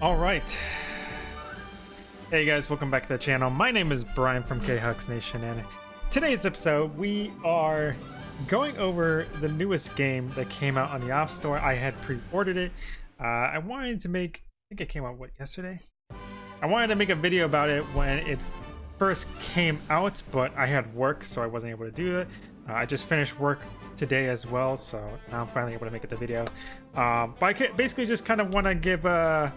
All right. Hey guys, welcome back to the channel. My name is Brian from K-Hux Nation, and today's episode we are going over the newest game that came out on the App Store. I had pre-ordered it. Uh, I wanted to make, I think it came out what yesterday. I wanted to make a video about it when it first came out, but I had work, so I wasn't able to do it. Uh, I just finished work today as well, so now I'm finally able to make it the video. Um, but I basically just kind of want to give a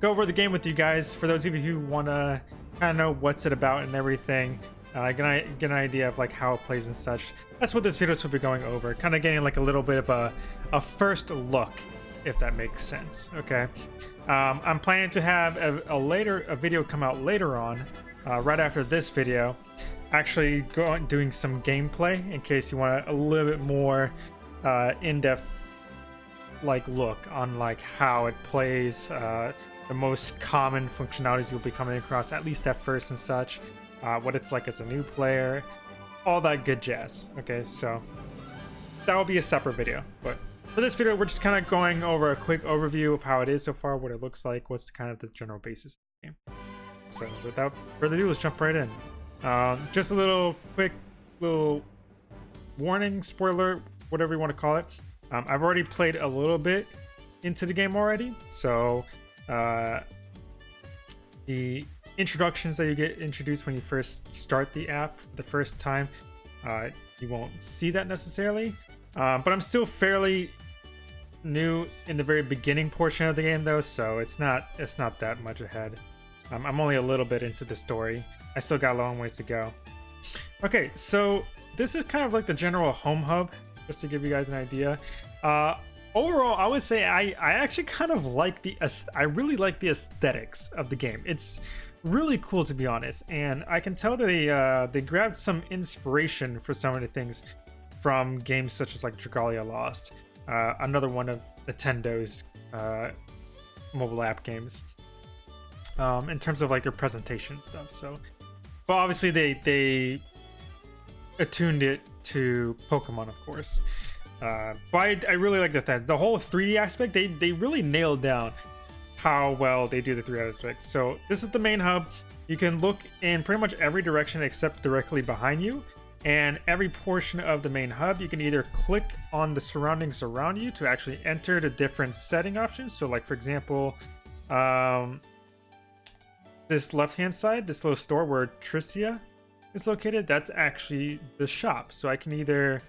go over the game with you guys. For those of you who want to kind of know what's it about and everything, uh, get, an, get an idea of like how it plays and such. That's what this video will be going over. Kind of getting like a little bit of a, a first look, if that makes sense. Okay. Um, I'm planning to have a, a, later a video come out later on, uh, right after this video, actually going doing some gameplay in case you want a little bit more uh, in-depth like look on like how it plays. Uh, the most common functionalities you'll be coming across, at least at first and such, uh, what it's like as a new player, all that good jazz. Okay, so that will be a separate video. But for this video, we're just kind of going over a quick overview of how it is so far, what it looks like, what's kind of the general basis of the game. So without further ado, let's jump right in. Um, just a little quick little warning, spoiler, whatever you want to call it. Um, I've already played a little bit into the game already, so uh, the introductions that you get introduced when you first start the app the first time, uh, you won't see that necessarily. Uh, but I'm still fairly new in the very beginning portion of the game though, so it's not it's not that much ahead. Um, I'm only a little bit into the story. I still got a long ways to go. Okay, so this is kind of like the general home hub, just to give you guys an idea. Uh, overall, I would say I, I actually kind of like the I really like the aesthetics of the game. It's really cool to be honest, and I can tell they uh, they grabbed some inspiration for some of the things from games such as like Dragalia Lost, uh, another one of Nintendo's uh, mobile app games. Um, in terms of like their presentation stuff, so but obviously they they attuned it to Pokemon, of course. Uh, but I, I really like that the whole 3D aspect. They they really nailed down how well they do the 3D aspects. So this is the main hub. You can look in pretty much every direction except directly behind you. And every portion of the main hub, you can either click on the surroundings around you to actually enter the different setting options. So like, for example, um, this left-hand side, this little store where Tricia is located, that's actually the shop. So I can either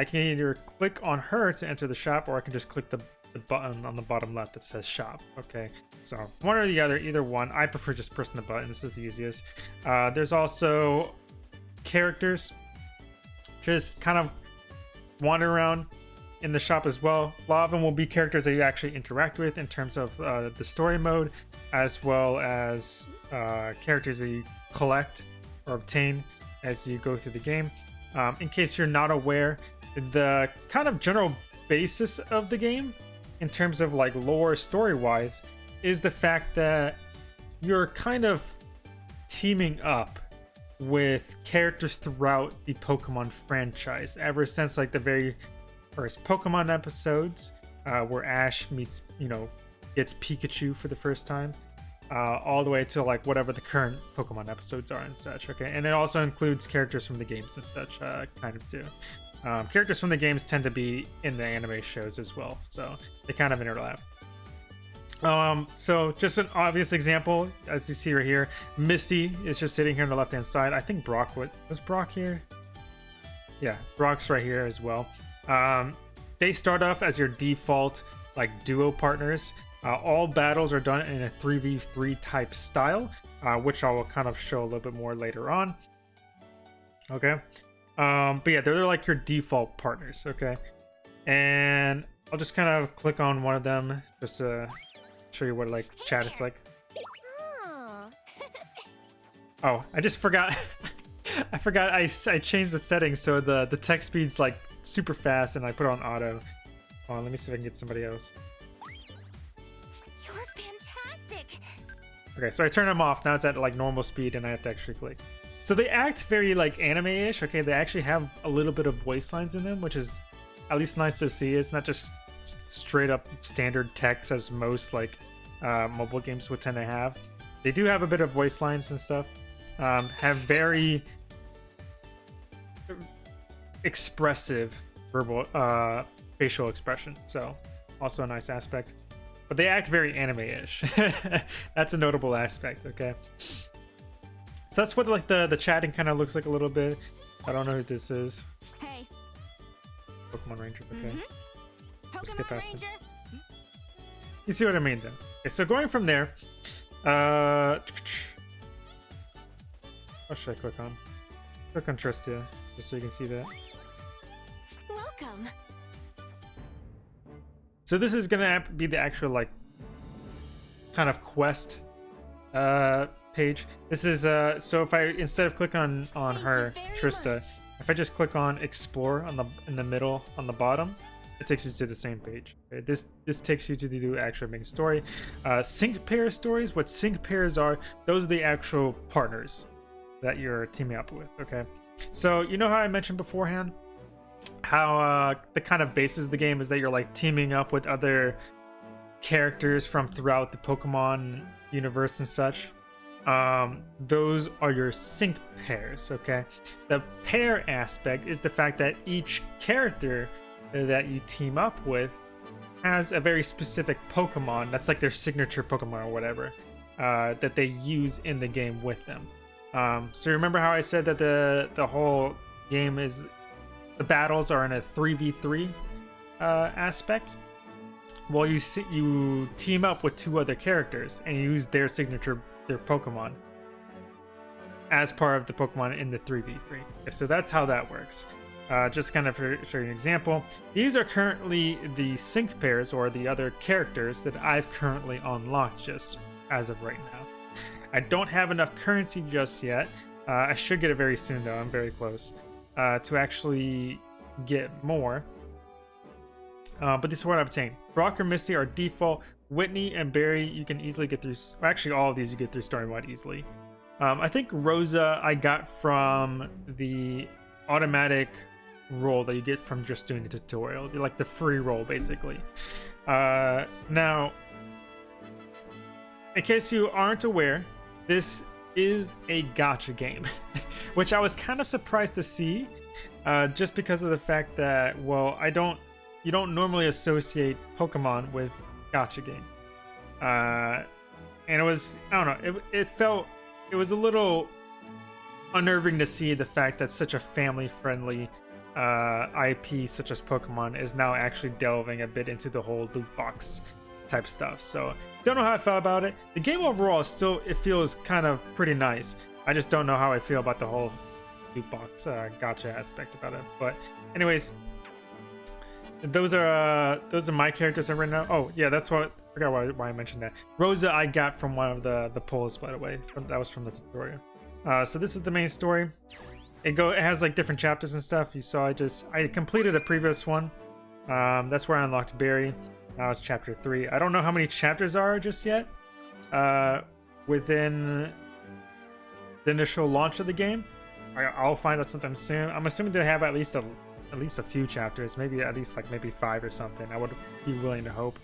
I can either click on her to enter the shop or I can just click the, the button on the bottom left that says shop. Okay, so one or the other, either one. I prefer just pressing the button. This is the easiest. Uh, there's also characters. Just kind of wander around in the shop as well. A lot of them will be characters that you actually interact with in terms of uh, the story mode, as well as uh, characters that you collect or obtain as you go through the game. Um, in case you're not aware, the kind of general basis of the game in terms of like lore story wise is the fact that you're kind of teaming up with characters throughout the Pokemon franchise ever since like the very first Pokemon episodes uh, where Ash meets, you know, gets Pikachu for the first time, uh, all the way to like whatever the current Pokemon episodes are and such. Okay, and it also includes characters from the games and such, uh, kind of too. Um, characters from the games tend to be in the anime shows as well, so they kind of interlap. Um, so just an obvious example, as you see right here, Misty is just sitting here on the left-hand side. I think Brock, was Brock here? Yeah, Brock's right here as well. Um, they start off as your default like duo partners. Uh, all battles are done in a 3v3 type style, uh, which I will kind of show a little bit more later on. Okay. Um, but yeah, they're, they're like your default partners, okay? And I'll just kind of click on one of them just to show you what like chat is like. Oh, I just forgot. I forgot I, I changed the settings so the, the text speed's like super fast and I put it on auto. Hold on, let me see if I can get somebody else. You're fantastic. Okay, so I turn them off. Now it's at like normal speed and I have to actually click. So they act very like anime-ish. Okay, they actually have a little bit of voice lines in them, which is at least nice to see. It's not just straight up standard text as most like uh, mobile games would tend to have. They do have a bit of voice lines and stuff. Um, have very expressive verbal uh, facial expression. So also a nice aspect. But they act very anime-ish. that's a notable aspect. Okay. So that's what like the the chatting kind of looks like a little bit. I don't know who this is. Hey. Pokemon Ranger. Okay. Mhm. We'll skip past it. Ranger. You see what I mean then? Okay, so going from there, uh, what should I click on? Click on Tristia, just so you can see that. Welcome. So this is gonna be the actual like kind of quest uh page. This is uh so if I instead of click on on Thank her Trista, much. if I just click on explore on the in the middle on the bottom, it takes you to the same page. Okay, This this takes you to the actual main story. Uh, sync pair stories. What sync pairs are? Those are the actual partners that you're teaming up with. Okay, so you know how I mentioned beforehand how uh, the kind of basis of the game is that you're like teaming up with other characters from throughout the Pokemon universe and such. Um, those are your sync pairs. Okay, the pair aspect is the fact that each character that you team up with has a very specific Pokemon that's like their signature Pokemon or whatever uh, that they use in the game with them. Um, so remember how I said that the the whole game is the battles are in a 3v3 uh, aspect? Well, you you team up with two other characters and use their signature their Pokemon as part of the Pokemon in the 3v3. So that's how that works. Uh, just kind of for, you an example. These are currently the sync pairs or the other characters that I've currently unlocked just as of right now. I don't have enough currency just yet. Uh, I should get it very soon though. I'm very close uh, to actually get more. Uh, but this is what I'm saying. Brock or Misty are default. Whitney and Barry, you can easily get through. Actually, all of these you get through story mode easily. Um, I think Rosa I got from the automatic roll that you get from just doing the tutorial, like the free roll basically. Uh, now, in case you aren't aware, this is a gacha game, which I was kind of surprised to see, uh, just because of the fact that well, I don't, you don't normally associate Pokemon with gacha game, uh, and it was I don't know, it, it felt it was a little unnerving to see the fact that such a family-friendly uh, IP such as Pokemon is now actually delving a bit into the whole loot box type stuff. So don't know how I felt about it. The game overall still it feels kind of pretty nice. I just don't know how I feel about the whole loot box uh, gacha aspect about it. But anyways, those are uh, those are my characters I right now. Oh yeah, that's what I forgot why, why I mentioned that. Rosa I got from one of the the polls by the way. From, that was from the tutorial. Uh, so this is the main story. It go it has like different chapters and stuff. You saw I just I completed the previous one. Um, that's where I unlocked Barry. Now it's chapter three. I don't know how many chapters are just yet. Uh, within the initial launch of the game, I'll find out sometime soon. I'm assuming they have at least a at least a few chapters, maybe at least like maybe five or something. I would be willing to hope.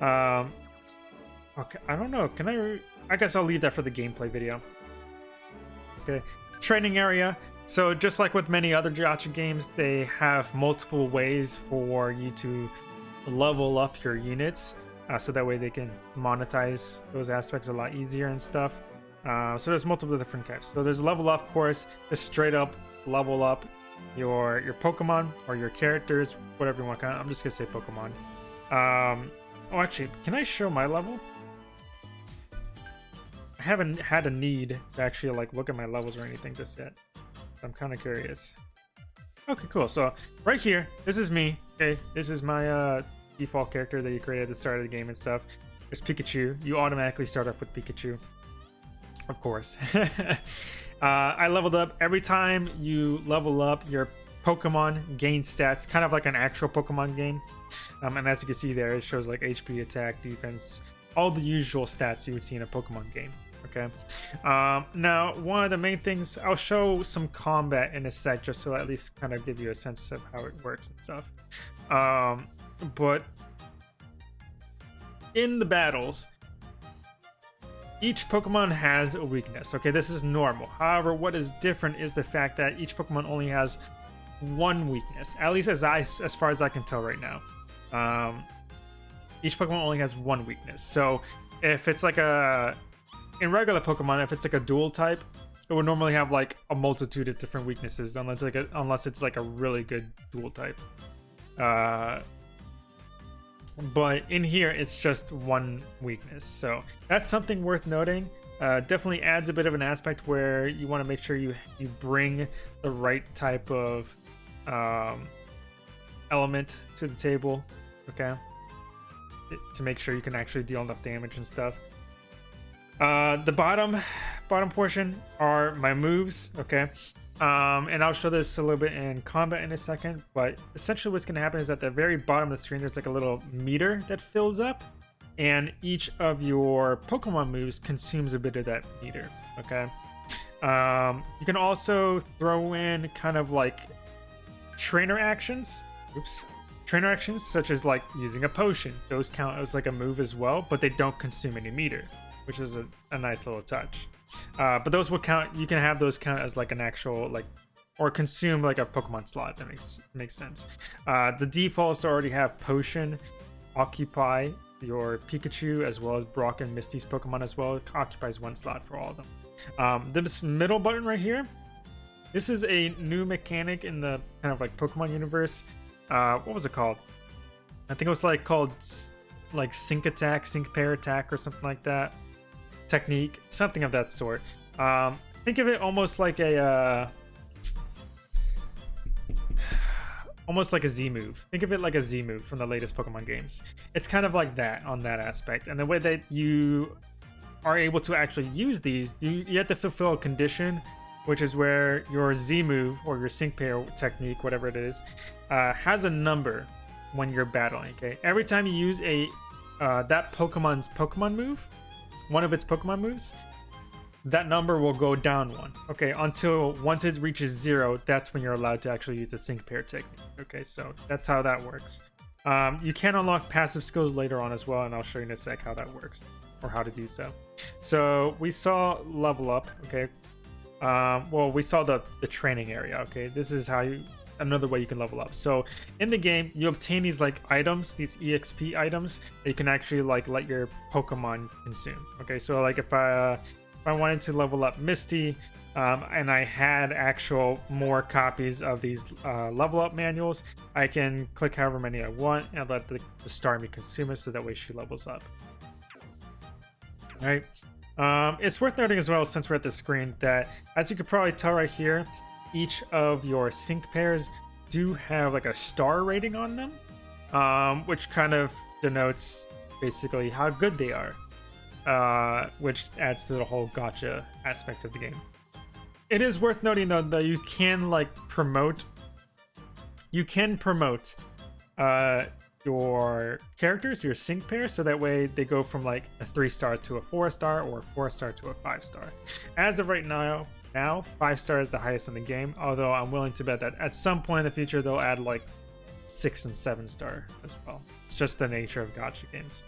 Um, okay, I don't know. Can I? I guess I'll leave that for the gameplay video. Okay, training area. So just like with many other gacha games, they have multiple ways for you to level up your units, uh, so that way they can monetize those aspects a lot easier and stuff. Uh, so there's multiple different types. So there's level up course, just straight up level up your your Pokemon or your characters, whatever you want. I'm just gonna say Pokemon. Um, oh, actually, can I show my level? I haven't had a need to actually like look at my levels or anything just yet. I'm kind of curious. Okay, cool. So right here, this is me. Okay, this is my uh, default character that you created at the start of the game and stuff. There's Pikachu. You automatically start off with Pikachu, of course. uh, I leveled up every time you level up. Your Pokemon gain stats, kind of like an actual Pokemon game. Um, and as you can see there, it shows like HP, attack, defense, all the usual stats you would see in a Pokemon game. Okay. Um, now, one of the main things, I'll show some combat in a sec just to at least kind of give you a sense of how it works and stuff. Um, but in the battles, each Pokemon has a weakness. Okay, this is normal. However, what is different is the fact that each Pokemon only has one weakness, at least as I, as far as I can tell right now. Um, each Pokemon only has one weakness. So if it's like a in regular Pokemon, if it's like a dual type, it would normally have like a multitude of different weaknesses, unless like a, unless it's like a really good dual type. Uh, but in here, it's just one weakness, so that's something worth noting. Uh, definitely adds a bit of an aspect where you want to make sure you you bring the right type of um, element to the table, okay, to make sure you can actually deal enough damage and stuff. Uh, the bottom bottom portion are my moves, okay? Um, and I'll show this a little bit in combat in a second, but essentially what's going to happen is at the very bottom of the screen, there's like a little meter that fills up, and each of your Pokemon moves consumes a bit of that meter, okay? Um, you can also throw in kind of like trainer actions. Oops. Trainer actions such as like using a potion. Those count as like a move as well, but they don't consume any meter, which is a, a nice little touch. Uh, but those will count. You can have those count as like an actual like or consume like a Pokemon slot. That makes makes sense. Uh, the defaults already have potion, occupy your Pikachu as well as Brock and Misty's Pokemon as well. It occupies one slot for all of them. Um, this middle button right here, this is a new mechanic in the kind of like Pokemon universe. Uh, what was it called? I think it was like called like Sync Attack, Sync Pair Attack, or something like that technique, something of that sort. Um, think of it almost like a uh, almost like a Z move. Think of it like a Z move from the latest Pokemon games. It's kind of like that on that aspect, and the way that you are able to actually use these, you, you have to fulfill a condition, which is where your Z move or your sync pair technique, whatever it is, uh, has a number when you're battling. Okay, every time you use a uh, that Pokemon's Pokemon move, one of its Pokemon moves, that number will go down one. Okay, until once it reaches zero, that's when you're allowed to actually use the sync pair technique. Okay, so that's how that works. Um, you can unlock passive skills later on as well, and I'll show you in a sec how that works or how to do so. So we saw level up. Okay, um, well we saw the the training area. Okay, this is how you another way you can level up. So in the game, you obtain these like items, these EXP items that you can actually like let your Pokemon consume. Okay, so like if I uh, if I wanted to level up Misty, um, and I had actual more copies of these uh, level up manuals, I can click however many I want and let the, the Starmie consume it so that way she levels up. All right. Um, it's worth noting as well, since we're at the screen, that as you could probably tell right here, each of your sync pairs do have like a star rating on them, um, which kind of denotes basically how good they are, uh, which adds to the whole gacha aspect of the game. It is worth noting though that you can like promote, you can promote uh, your characters, your sync pair, so that way they go from like a three star to a four star or a four star to a five star. As of right now, now. Five star is the highest in the game, although I'm willing to bet that at some point in the future they'll add like six and seven star as well. It's just the nature of gacha games.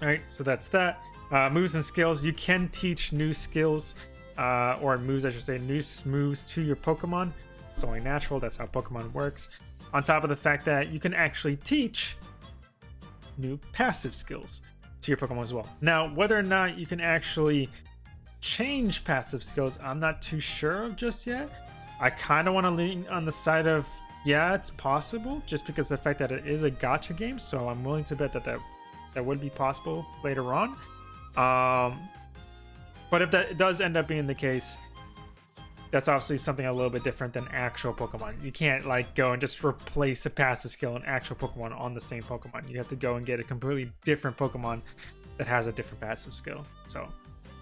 Alright, so that's that. Uh, moves and skills. You can teach new skills, uh, or moves, I should say, new moves to your Pokemon. It's only natural, that's how Pokemon works. On top of the fact that you can actually teach new passive skills to your Pokemon as well. Now, whether or not you can actually change passive skills, I'm not too sure of just yet. I kind of want to lean on the side of, yeah, it's possible, just because the fact that it is a gacha game, so I'm willing to bet that that, that would be possible later on. Um, but if that does end up being the case, that's obviously something a little bit different than actual Pokemon. You can't like go and just replace a passive skill in actual Pokemon on the same Pokemon. You have to go and get a completely different Pokemon that has a different passive skill. So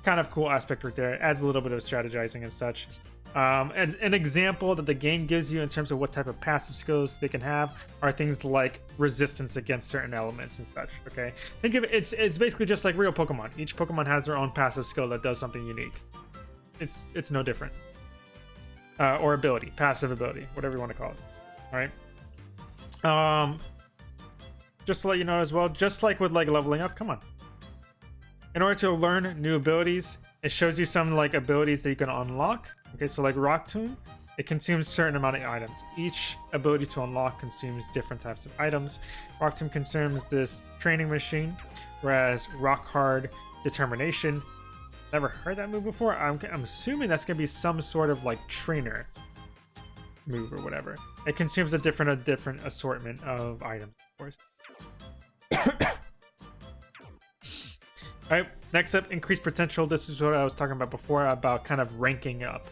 kind of cool aspect right there. It adds a little bit of strategizing and such. Um, and an example that the game gives you in terms of what type of passive skills they can have are things like resistance against certain elements and such. Okay, think of it, it's it's basically just like real Pokemon. Each Pokemon has their own passive skill that does something unique. It's it's no different. Uh, or ability, passive ability, whatever you want to call it. All right. Um, just to let you know as well, just like with like leveling up, come on. In order to learn new abilities, it shows you some like abilities that you can unlock. Okay, so like Rock Tomb, it consumes certain amount of items. Each ability to unlock consumes different types of items. Rock Tomb consumes this training machine, whereas Rock Hard Determination, never heard that move before. I'm, I'm assuming that's gonna be some sort of like trainer move or whatever. It consumes a different a different assortment of items, of course. All right, next up, increased potential. This is what I was talking about before about kind of ranking up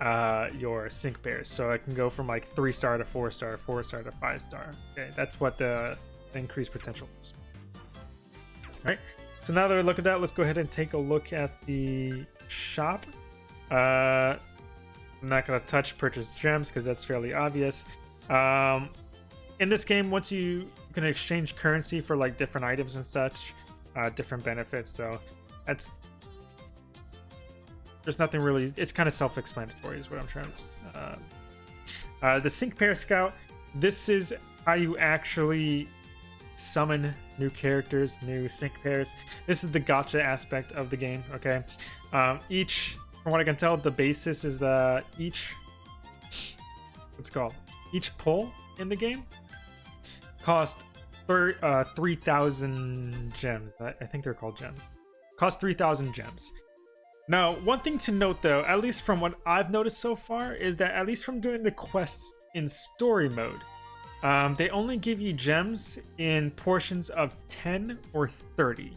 uh, your sync pairs. So I can go from like three star to four star, four star to five star. Okay, that's what the, increased potential is. All right, so now that we look at that, let's go ahead and take a look at the shop. Uh, I'm not going to touch purchase gems because that's fairly obvious. Um, in this game, once you can exchange currency for like different items and such, uh, different benefits. So that's there's nothing really. It's kind of self-explanatory, is what I'm trying to. Uh, uh, the sync pair scout. This is how you actually summon new characters, new sync pairs. This is the gacha aspect of the game. Okay, um, each from what I can tell, the basis is that each what's called each pull in the game cost uh, 3,000 gems. I, I think they're called gems. Cost 3,000 gems. Now, one thing to note though, at least from what I've noticed so far, is that at least from doing the quests in story mode, um, they only give you gems in portions of 10 or 30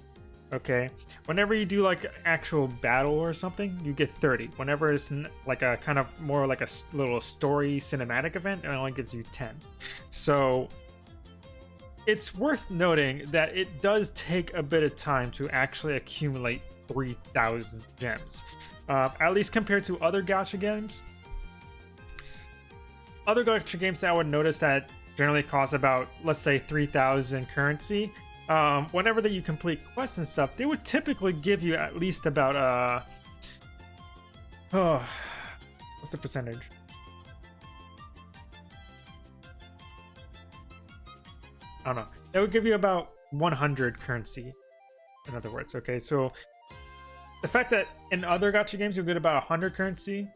okay whenever you do like actual battle or something you get 30 whenever it's like a kind of more like a little story cinematic event it only gives you 10 so it's worth noting that it does take a bit of time to actually accumulate 3000 gems uh, at least compared to other gacha games other gacha games that i would notice that generally cost about let's say 3000 currency um, whenever that you complete quests and stuff, they would typically give you at least about uh oh what's the percentage? Don't know. That would give you about 100 currency. In other words, okay. So the fact that in other gacha games you get about 100 currency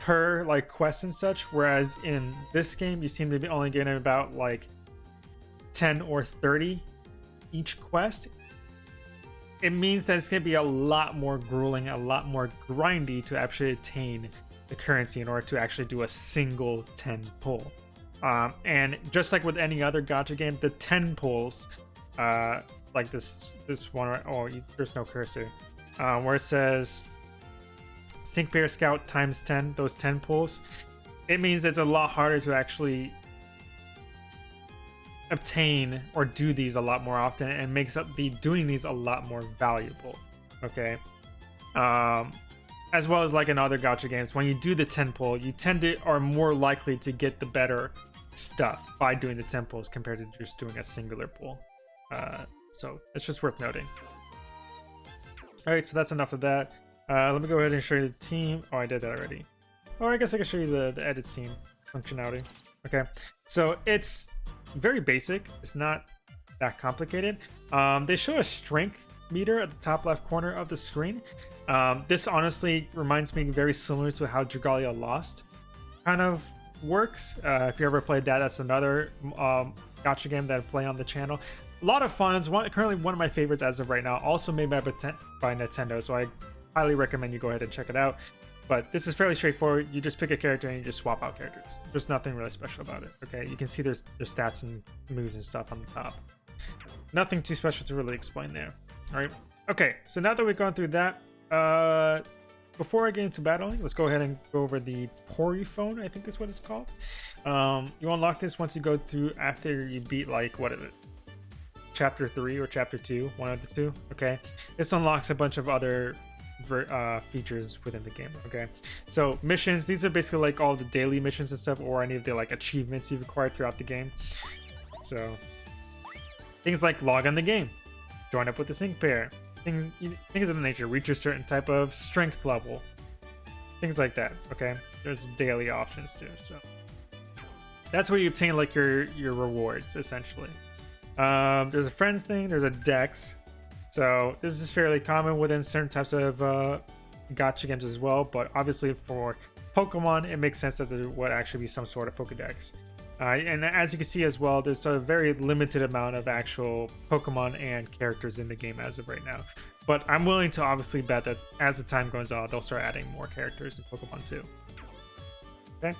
per like quest and such, whereas in this game you seem to be only getting about like 10 or 30 each quest, it means that it's going to be a lot more grueling, a lot more grindy to actually attain the currency in order to actually do a single 10 pull. Um, and just like with any other gacha game, the 10 pulls, uh, like this this one, oh, there's no cursor, uh, where it says Sync Pair Scout times 10, those 10 pulls, it means it's a lot harder to actually obtain or do these a lot more often and makes up the doing these a lot more valuable okay? Um as well as like in other gacha games when you do the 10 pull you tend to are more likely to get the better stuff by doing the temples compared to just doing a singular pull uh so it's just worth noting all right so that's enough of that uh let me go ahead and show you the team oh i did that already or i guess i can show you the, the edit team functionality okay so it's very basic. It's not that complicated. Um, they show a strength meter at the top left corner of the screen. Um, this honestly reminds me very similar to how Dragalia Lost kind of works. Uh, if you ever played that, that's another um, gacha game that I play on the channel. A lot of fun. It's one, currently one of my favorites as of right now. Also made by, by Nintendo, so I highly recommend you go ahead and check it out. But this is fairly straightforward. You just pick a character and you just swap out characters. There's nothing really special about it. Okay, you can see there's their stats and moves and stuff on the top. Nothing too special to really explain there. All right. Okay, so now that we've gone through that, uh, before I get into battling, let's go ahead and go over the Poryphone, I think is what it's called. Um, you unlock this once you go through after you beat, like, what is it? Chapter 3 or Chapter 2, one of the two, okay? This unlocks a bunch of other uh, features within the game. Okay, so missions. These are basically like all the daily missions and stuff, or any of the like achievements you've acquired throughout the game. So things like log on the game, join up with the sync pair, things things of the nature. Reach a certain type of strength level, things like that. Okay, there's daily options too. So that's where you obtain like your your rewards essentially. Um, there's a friends thing. There's a dex So this is fairly common within certain types of uh, gacha games as well, but obviously for Pokemon, it makes sense that there would actually be some sort of Pokedex. Uh, and as you can see as well, there's a very limited amount of actual Pokemon and characters in the game as of right now. But I'm willing to obviously bet that as the time goes on, they'll start adding more characters in Pokemon too. Okay.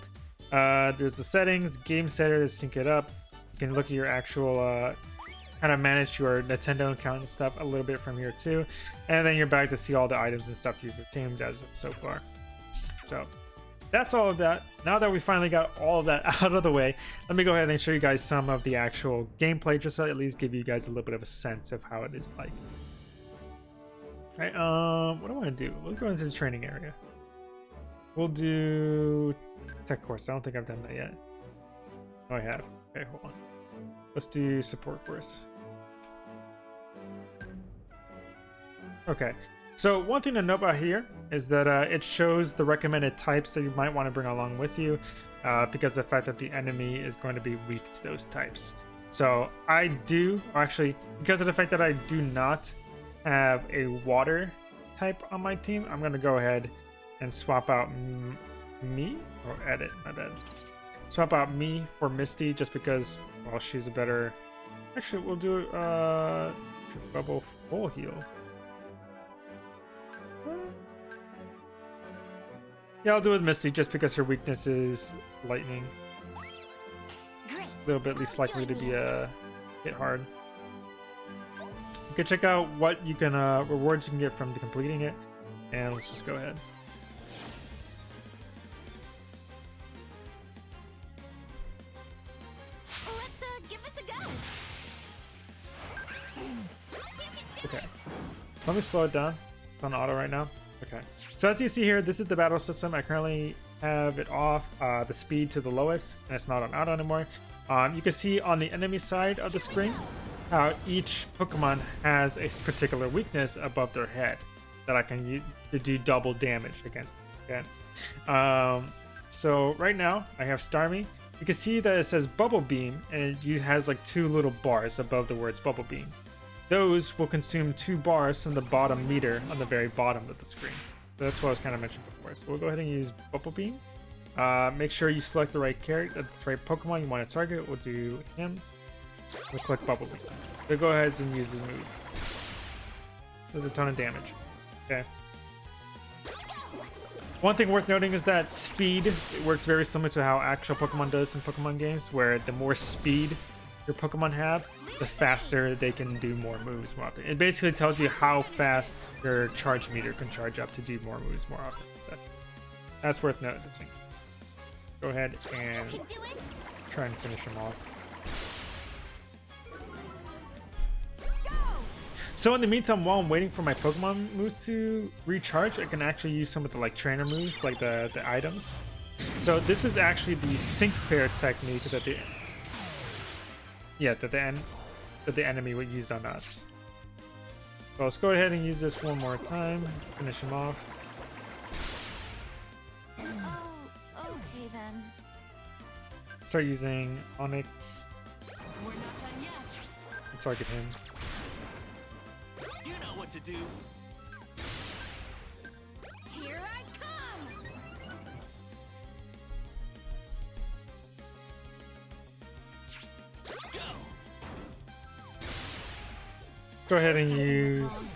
Uh, there's the settings, game setter to sync it up. You can look at your actual, uh, kind of manage your Nintendo account and stuff a little bit from here too. And then you're back to see all the items and stuff you've obtained as so far. So that's all of that. Now that we finally got all of that out of the way, let me go ahead and show you guys some of the actual gameplay, just to at least give you guys a little bit of a sense of how it is like. All right, um, what do I want to do? Let's go into the training area. We'll do tech course. I don't think I've done that yet. Oh, I have. Okay, hold on. Let's do support course. Okay, so one thing to note about here is that uh, it shows the recommended types that you might want to bring along with you uh, because the fact that the enemy is going to be weak to those types. So I do, actually, because of the fact that I do not have a water type on my team, I'm going to go ahead and swap out me, or edit, my bad. Swap out me for Misty just because, well, she's a better... Actually, we'll do uh, bubble full heal. Yeah, I'll do it with Misty just because her weakness is lightning. A little bit least likely to be uh, hit hard. You can check out what you can uh, rewards you can get from completing it, and let's just go ahead. A. Okay. Let me slow it down. It's on auto right now. Okay. So as you see here, this is the battle system. I currently have it off, uh, the speed to the lowest, and it's not on auto anymore. Um, you can see on the enemy side of the screen how each Pokemon has a particular weakness above their head that I can use to do double damage against. Okay. Um, so right now I have Starmie. You can see that it says Bubble Beam, and it has like two little bars above the words Bubble Beam. Those will consume two bars from the bottom meter on the very bottom of the screen. So that's what I was kind of mentioning before. So we'll go ahead and use Bubble Beam. Uh, make sure you select the right character, the right Pokemon you want to target. We'll do him. We'll click Bubble Beam. So go ahead and use the move. Does a ton of damage. Okay. One thing worth noting is that speed it works very similar to how actual Pokemon does in Pokemon games, where the more speed your Pokemon have, the faster they can do more moves more often. It basically tells you how fast your charge meter can charge up to do more moves more often. So that's worth noticing. Go ahead and try and finish him off. So in the meantime, while I'm waiting for my Pokemon moves to recharge, I can actually use some of the like trainer moves, like the the items. So this is actually the sync pair technique that the yeah that the en that the enemy would use on us. So let's go ahead and use this one more time. Finish him off. Oh, okay then. Start using Onix. We're not done yet. Target him. You know what to do. Go ahead and use.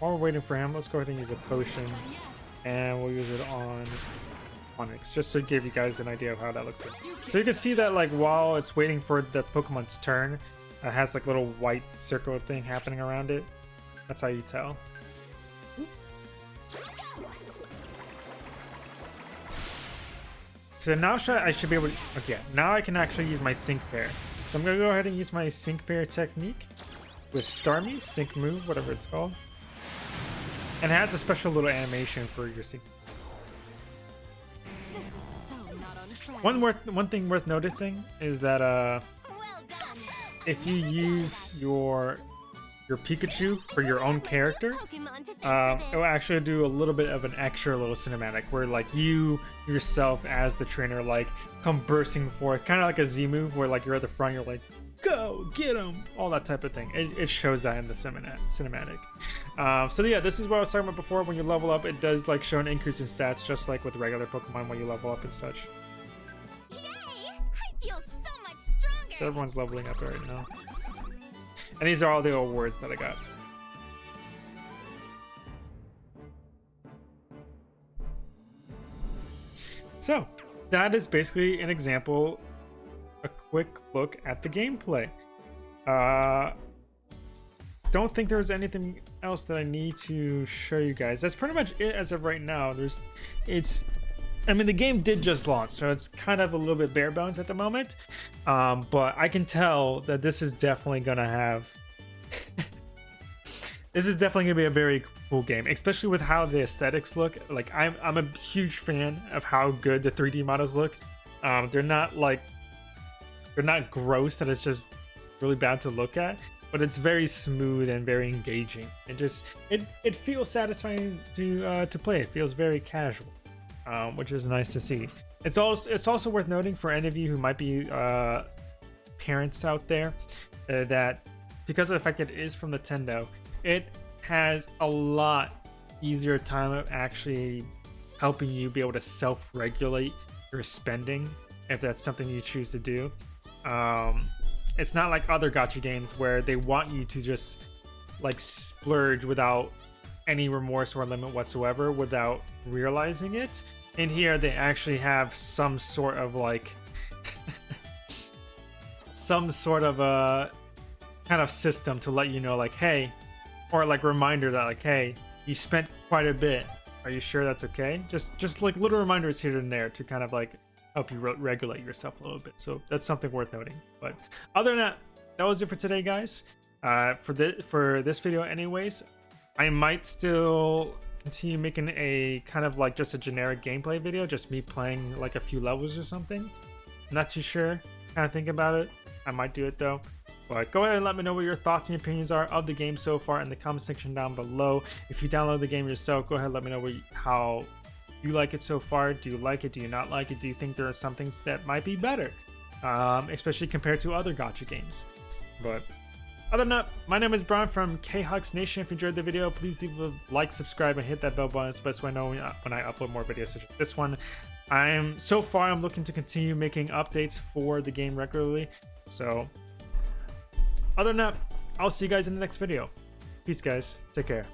While we're waiting for him, let's go ahead and use a potion, and we'll use it on Onix, just to give you guys an idea of how that looks like. So you can see that like while it's waiting for the Pokemon's turn, it has like little white circle thing happening around it. That's how you tell. So now should I, I should be able to, okay, now I can actually use my sync pair. So I'm gonna go ahead and use my sync pair technique with Starmie, sync move, whatever it's called. And it has a special little animation for your sync. So on. One worth one thing worth noticing is that uh Well if you use your your Pikachu for your own character, Pokemon to thank for it will actually do a little bit of an extra little cinematic where like you yourself as the trainer like come bursting forth, kind of like a Z move where like you're at the front, you're like go get him, all that type of thing. It, it shows that in the cinematic. Uh, so yeah, this is what I was talking about before. When you level up, it does like show an increase in stats, just like with regular Pokemon when you level up and such. Yay! I feel so much stronger. So everyone's leveling up right now. And these are all the awards that I got. So, that is basically an example, quick look at the gameplay. Uh, don't think there's anything else that I need to show you guys. That's pretty much it as of right now. There's, it's, I mean, the game did just launch, so it's kind of a little bit bare bones at the moment. Um, but I can tell that this is definitely gonna have. this is definitely gonna be a very cool game, especially with how the aesthetics look. Like, I'm I'm a huge fan of how good the 3D models look. Um, they're not like they're not gross that it's just really bad to look at but it's very smooth and very engaging. It just it it feels satisfying to uh to play. It feels very casual um, which is nice to see. It's also it's also worth noting for any of you who might be uh parents out there uh, that because of the fact that it is from nintendo it has a lot easier time of actually helping you be able to self-regulate your spending if that's something you choose to do um, it's not like other gacha games where they want you to just like splurge without any remorse or limit whatsoever without realizing it. In here, they actually have some sort of like some sort of a kind of system to let you know, like, hey, or like reminder that, like, hey, you spent quite a bit. Are you sure that's okay? Just just like little reminders here and there to kind of like help you re- regulate yourself a little bit. So that's something worth noting. But other than that, that was it for today, guys. Uh, for this for this video, anyways, I might still continue making a kind of like just a generic gameplay video, just me playing like a few levels or something. I'm not too sure. Kind of think about it. I might do it though. But go ahead and let me know what your thoughts and opinions are of the game so far in the comment section down below. If you download the game yourself, go ahead and let me know you, how you like it so far. Do you like it? Do you not like it? Do you think there are some things that might be better, um, especially compared to other gacha games? But other than that, my name is Brian from KHux Nation. If you enjoyed the video, please leave a like, subscribe, and hit that bell button. It's best way I know when I upload more videos such as this one. I'm so far I'm looking to continue making updates for the game regularly. So other than that, I'll see you guys in the next video. Peace guys. Take care.